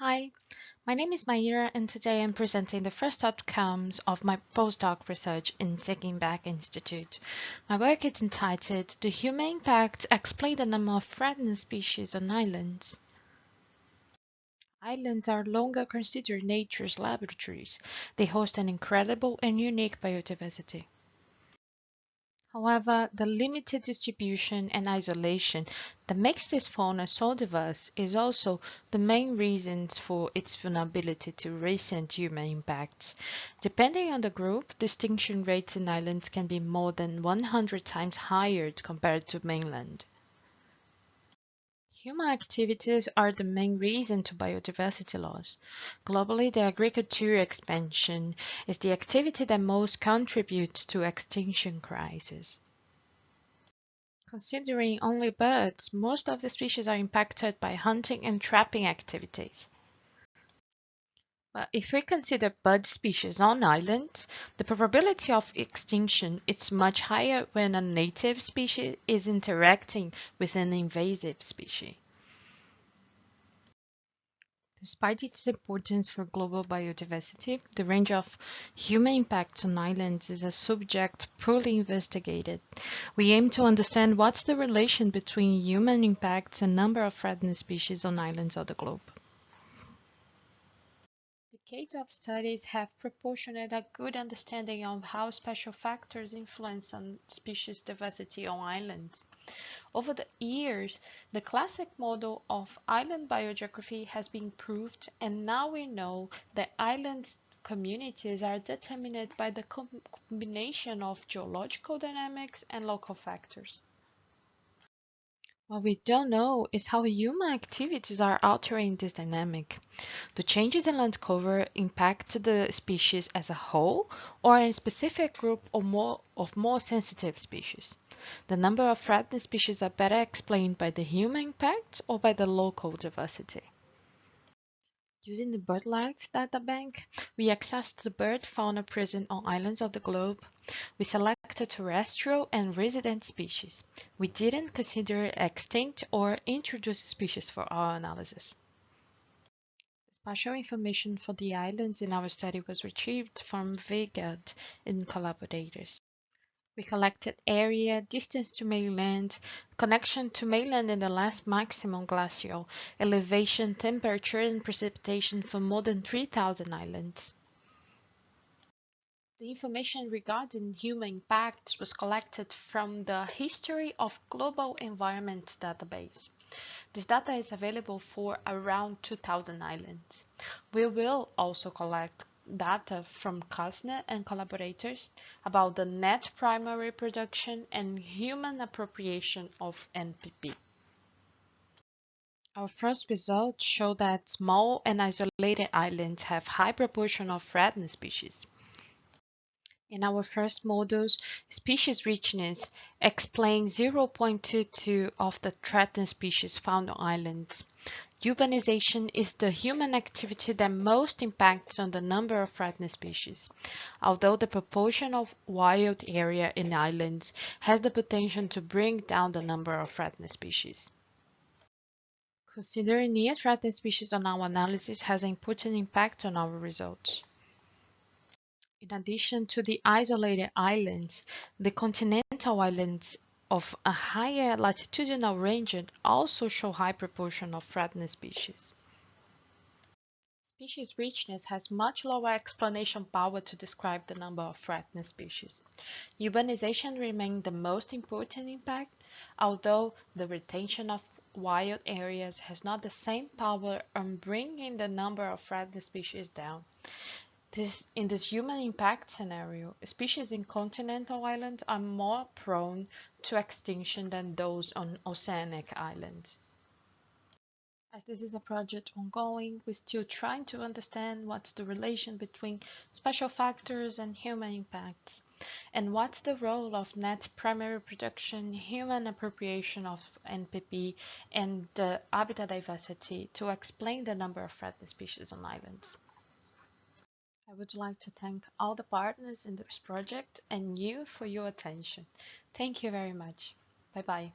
Hi, my name is Maira and today I'm presenting the first outcomes of my postdoc research in Taking Back Institute. My work is entitled Do Human Impacts Explain the Number of Threatened Species on Islands? Islands are longer considered nature's laboratories. They host an incredible and unique biodiversity. However, the limited distribution and isolation that makes this fauna so diverse is also the main reasons for its vulnerability to recent human impacts. Depending on the group, extinction rates in islands can be more than 100 times higher compared to mainland. Human activities are the main reason to biodiversity loss. Globally, the agricultural expansion is the activity that most contributes to extinction crisis. Considering only birds, most of the species are impacted by hunting and trapping activities. But if we consider bird species on islands, the probability of extinction is much higher when a native species is interacting with an invasive species. Despite its importance for global biodiversity, the range of human impacts on islands is a subject poorly investigated. We aim to understand what's the relation between human impacts and number of threatened species on islands of the globe. Decades of studies have proportioned a good understanding of how spatial factors influence on species diversity on islands. Over the years, the classic model of island biogeography has been proved and now we know that islands communities are determined by the combination of geological dynamics and local factors. What we don't know is how human activities are altering this dynamic. The changes in land cover impact the species as a whole or a specific group or more of more sensitive species. The number of threatened species are better explained by the human impact or by the local diversity. Using the BirdLife data bank, we accessed the bird fauna present on islands of the globe. We selected terrestrial and resident species. We didn't consider extinct or introduced species for our analysis. Spatial information for the islands in our study was retrieved from Weigelt and collaborators. We collected area, distance to mainland, connection to mainland in the last maximum glacial, elevation, temperature, and precipitation for more than 3,000 islands. The information regarding human impacts was collected from the History of Global Environment database. This data is available for around 2,000 islands. We will also collect data from Kastner and collaborators about the net primary production and human appropriation of NPP. Our first results show that small and isolated islands have high proportion of threatened species. In our first models, species richness explains 0.22 of the threatened species found on islands. Urbanization is the human activity that most impacts on the number of threatened species, although the proportion of wild area in islands has the potential to bring down the number of threatened species. Considering near threatened species on our analysis has an important impact on our results. In addition to the isolated islands, the continental islands of a higher latitudinal range also show high proportion of threatened species. Species richness has much lower explanation power to describe the number of threatened species. Urbanization remains the most important impact, although the retention of wild areas has not the same power on bringing the number of threatened species down. This, in this human impact scenario, species in continental islands are more prone to extinction than those on oceanic islands. As this is a project ongoing, we're still trying to understand what's the relation between spatial factors and human impacts, and what's the role of net primary production, human appropriation of NPP, and the habitat diversity to explain the number of threatened species on islands. I would like to thank all the partners in this project and you for your attention. Thank you very much. Bye bye.